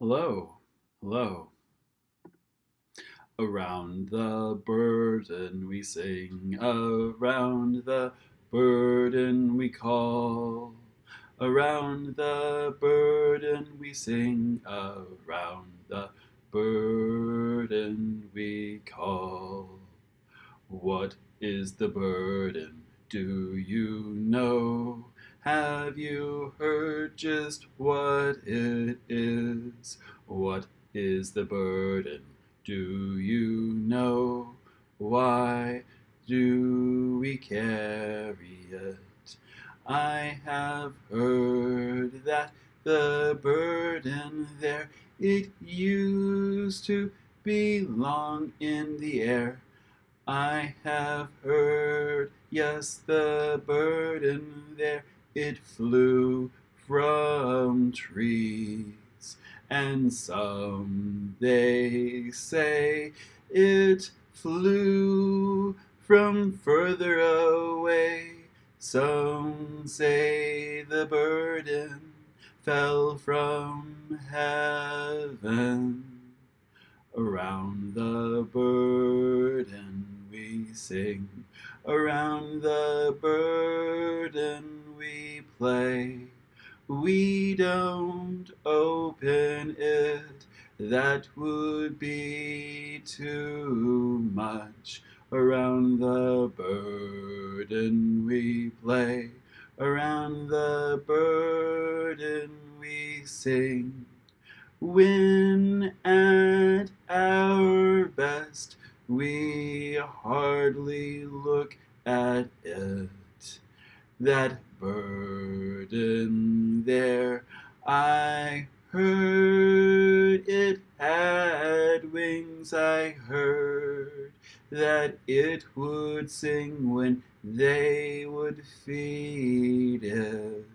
Hello, hello. Around the burden we sing, around the burden we call. Around the burden we sing, around the burden we call. What is the burden? Do you know? Have you heard just what it is? What is the burden? Do you know? Why do we carry it? I have heard that the burden there, it used to belong in the air. I have heard, yes, the burden there, it flew from trees, and some they say it flew from further away. Some say the burden fell from heaven. Around the burden we sing, around the burden we play. We don't open it, that would be too much. Around the burden we play, around the burden we sing. When at our best we hardly look at it that burden there. I heard it had wings, I heard that it would sing when they would feed it.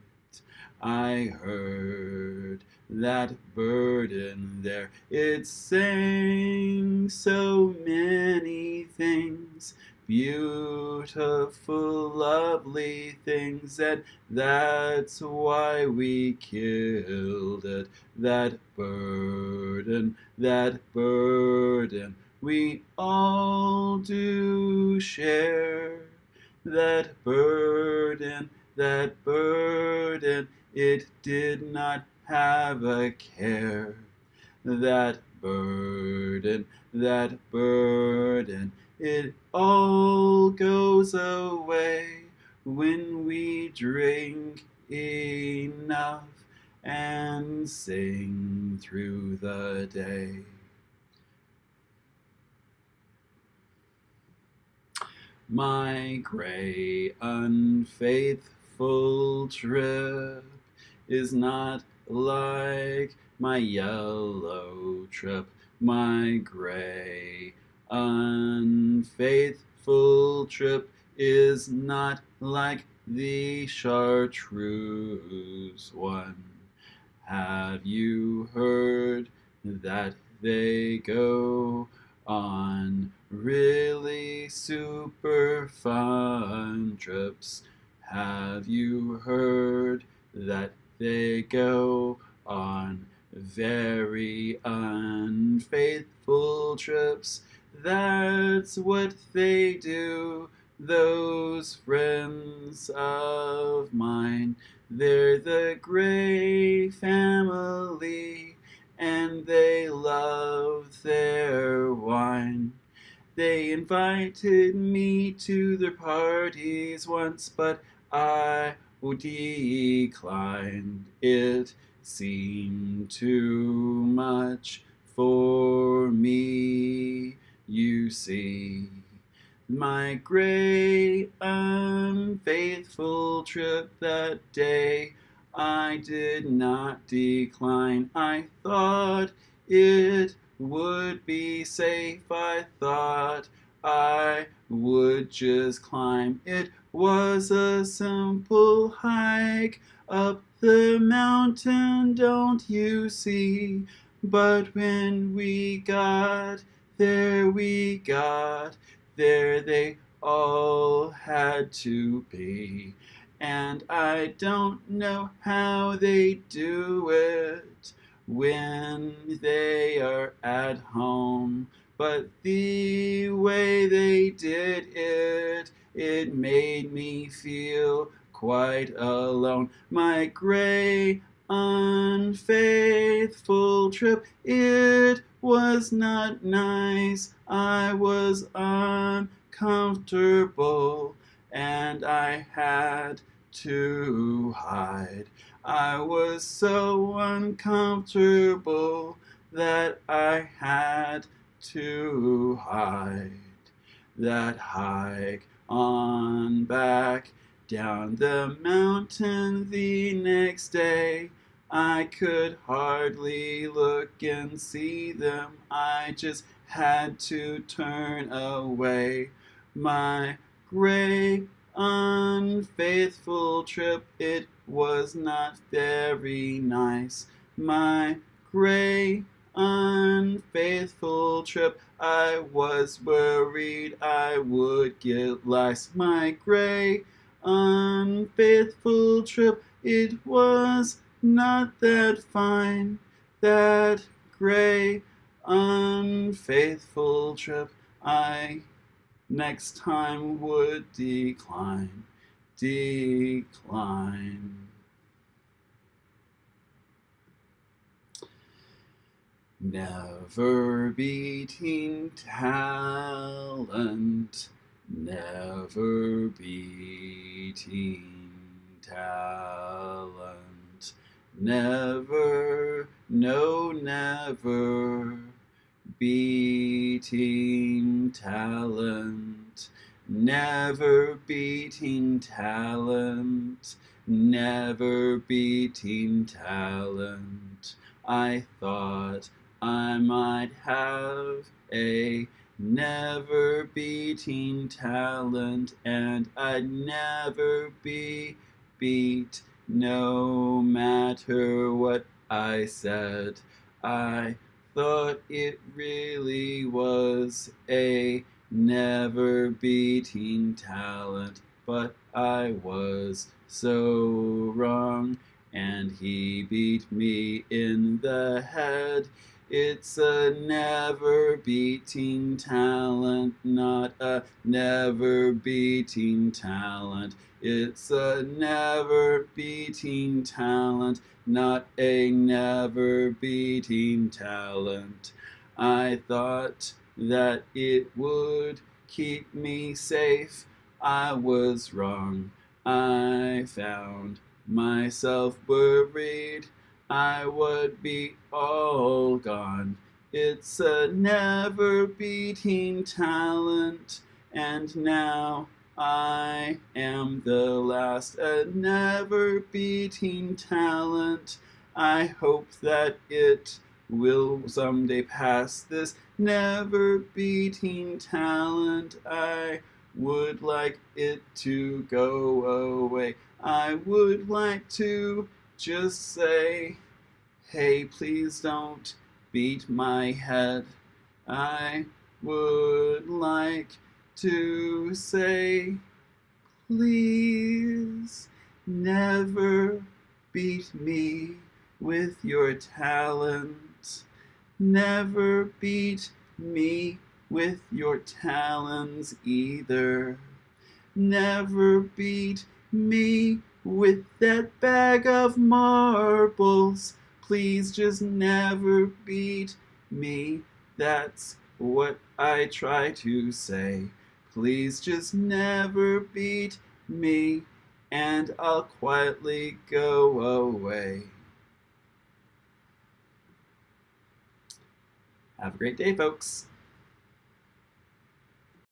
I heard that burden there, it sang so many things beautiful, lovely things, and that's why we killed it. That burden, that burden, we all do share. That burden, that burden, it did not have a care. That burden, that burden, it all goes away when we drink enough and sing through the day. My gray, unfaithful trip is not like my yellow trip, my gray, unfaithful trip is not like the chartreuse one. Have you heard that they go on really super fun trips? Have you heard that they go on very unfaithful trips? That's what they do, those friends of mine. They're the Gray family, and they love their wine. They invited me to their parties once, but I declined. It seemed too much for me you see. My gray, unfaithful trip that day, I did not decline. I thought it would be safe. I thought I would just climb. It was a simple hike up the mountain, don't you see? But when we got there we got, there they all had to be. And I don't know how they do it, when they are at home. But the way they did it, it made me feel quite alone. My gray, unfaithful trip, it was not nice. I was uncomfortable and I had to hide. I was so uncomfortable that I had to hide. That hike on back down the mountain the next day. I could hardly look and see them. I just had to turn away. My gray, unfaithful trip, it was not very nice. My gray, unfaithful trip, I was worried I would get lost. My gray, unfaithful trip, it was not that fine. That gray, unfaithful trip, I next time would decline, decline. Never beating talent, never beating talent, never, no, never beating talent, never beating talent, never beating talent. I thought I might have a never beating talent and I'd never be beat no matter what I said. I thought it really was a never beating talent, but I was so wrong, and he beat me in the head. It's a never beating talent, not a never beating talent. It's a never beating talent, not a never beating talent. I thought that it would keep me safe. I was wrong. I found myself worried. I would be all gone. It's a never beating talent, and now I am the last, a never beating talent. I hope that it will someday pass this never beating talent. I would like it to go away. I would like to just say, hey, please don't beat my head. I would like to say, please never beat me with your talent. Never beat me with your talons either. Never beat me with that bag of marbles. Please just never beat me. That's what I try to say. Please just never beat me, and I'll quietly go away. Have a great day, folks.